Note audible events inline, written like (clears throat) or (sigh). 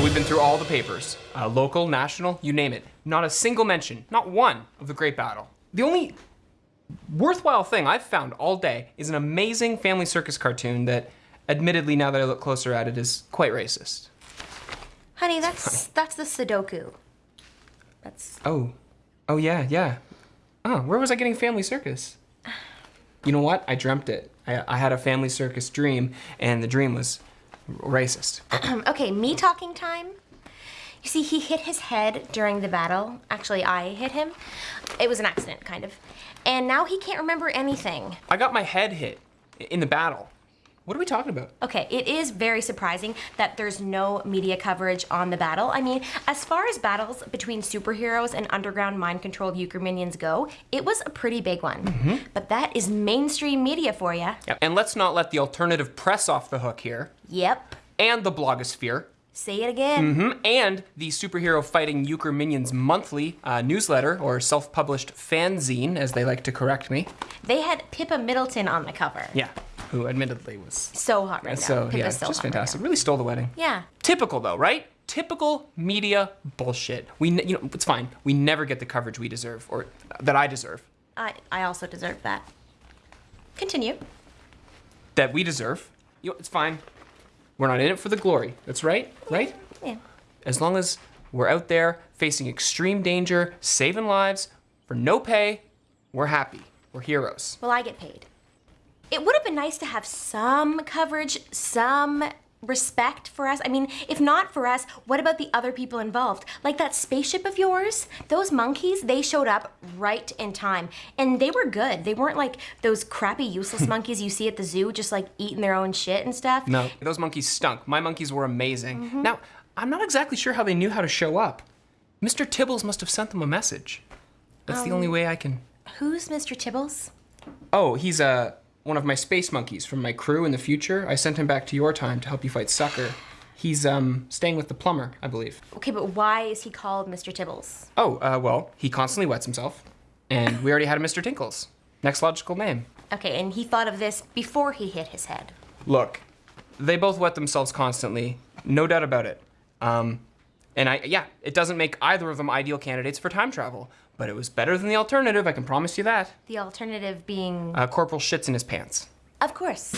been through all the papers, uh, local, national, you name it. Not a single mention, not one, of the Great Battle. The only worthwhile thing I've found all day is an amazing Family Circus cartoon that, admittedly, now that I look closer at it, is quite racist. Honey, that's that's the Sudoku. That's Oh, oh yeah, yeah. Oh, where was I getting Family Circus? You know what? I dreamt it. I, I had a Family Circus dream, and the dream was racist. (clears throat) okay. Me talking time. You see, he hit his head during the battle. Actually, I hit him. It was an accident, kind of. And now he can't remember anything. I got my head hit in the battle. What are we talking about? Okay, it is very surprising that there's no media coverage on the battle. I mean, as far as battles between superheroes and underground mind-controlled euchre minions go, it was a pretty big one. But that is mainstream media for you. Yep. And let's not let the alternative press off the hook here, Yep. and the blogosphere, Say it again. Mm -hmm. and the Superhero Fighting Euchre Minions monthly uh, newsletter, or self-published fanzine, as they like to correct me. They had Pippa Middleton on the cover. Yeah, who admittedly was So hot right now. so Pippa's yeah, so just hot right fantastic. Really stole the wedding. Yeah. Typical though, right? Typical media bullshit. We, you know, it's fine. We never get the coverage we deserve, or uh, that I deserve, I, I also deserve that. Continue. that we deserve. You know, it's fine. We're not in it for the glory. That's right, right? Yeah. As long as we're out there facing extreme danger, saving lives for no pay, we're happy. We're heroes. Well, I get paid. It would have been nice to have some coverage, some respect for us. I mean, if not for us, what about the other people involved? Like that spaceship of yours? Those monkeys, they showed up right in time. And they were good. They weren't like those crappy, useless (laughs) monkeys you see at the zoo just like eating their own shit and stuff. No, those monkeys stunk. My monkeys were amazing. Now, I'm not exactly sure how they knew how to show up. Mr. Tibbles must have sent them a message. That's the only way I can. Who's Mr. Tibbles? Oh, he's uh, one of my space monkeys from my crew in the future. I sent him back to your time to help you fight Sucker. He's um, staying with the plumber, I believe. Okay, but why is he called Mr. Tibbles? Oh, uh, well, he constantly wets himself. And we already had a Mr. Tinkles. Next logical name. Okay, and he thought of this before he hit his head. Look, they both wet themselves constantly, no doubt about it. Um, and I, yeah, it doesn't make either of them ideal candidates for time travel, but it was better than the alternative, I can promise you that. The alternative being, Uh, Corporal shits in his pants. of course.